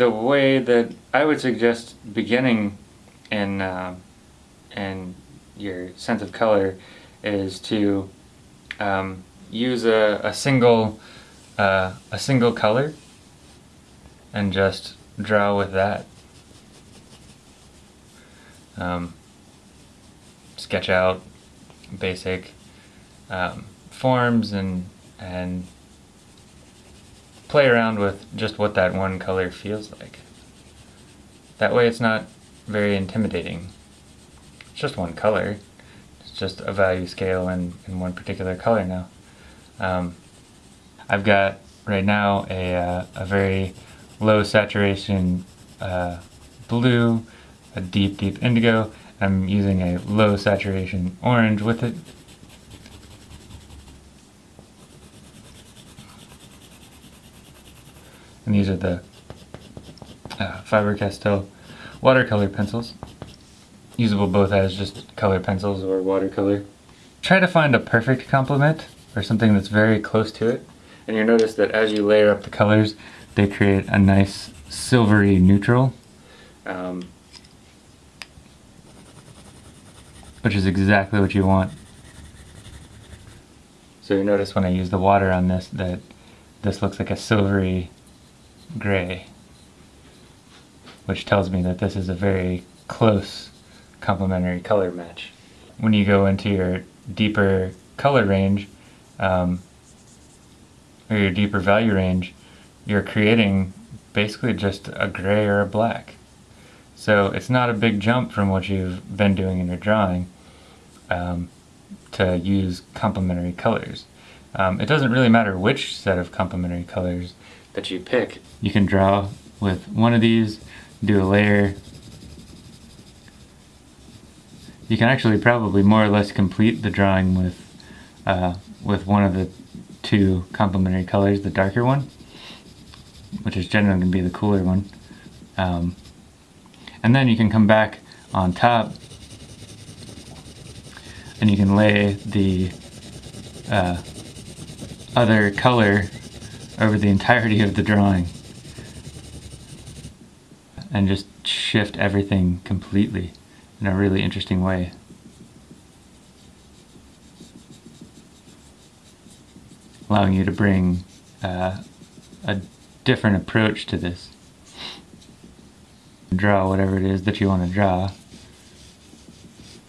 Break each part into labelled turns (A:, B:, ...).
A: the way that I would suggest beginning in uh, in your sense of color is to um, use a, a single uh, a single color and just draw with that. Um, sketch out basic um, forms and and play around with just what that one color feels like. That way it's not very intimidating. It's just one color. It's just a value scale in, in one particular color now. Um, I've got right now a, uh, a very low saturation uh, blue, a deep, deep indigo. I'm using a low saturation orange with it. And these are the uh, Faber-Castell watercolor pencils. Usable both as just color pencils or watercolor. Try to find a perfect complement or something that's very close to it. And you'll notice that as you layer up the colors, they create a nice silvery neutral. Um, which is exactly what you want. So you notice when I use the water on this that this looks like a silvery gray, which tells me that this is a very close complementary color match. When you go into your deeper color range, um, or your deeper value range, you're creating basically just a gray or a black. So it's not a big jump from what you've been doing in your drawing um, to use complementary colors. Um, it doesn't really matter which set of complementary colors that you pick. You can draw with one of these, do a layer. You can actually probably more or less complete the drawing with uh, with one of the two complementary colors, the darker one, which is generally going to be the cooler one. Um, and then you can come back on top and you can lay the uh, other color over the entirety of the drawing and just shift everything completely in a really interesting way. Allowing you to bring uh, a different approach to this. Draw whatever it is that you want to draw.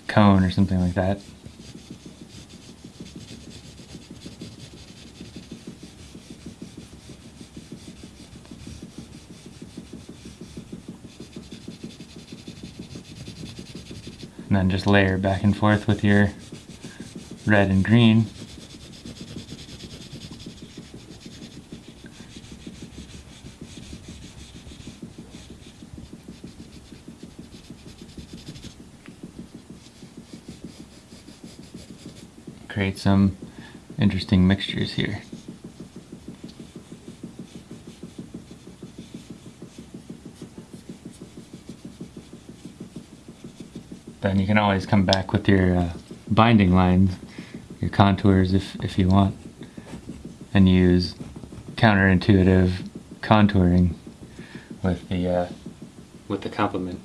A: Cone or something like that. And then just layer back and forth with your red and green. Create some interesting mixtures here. Then you can always come back with your uh, binding lines, your contours if, if you want, and use counterintuitive contouring with the uh, with the complement.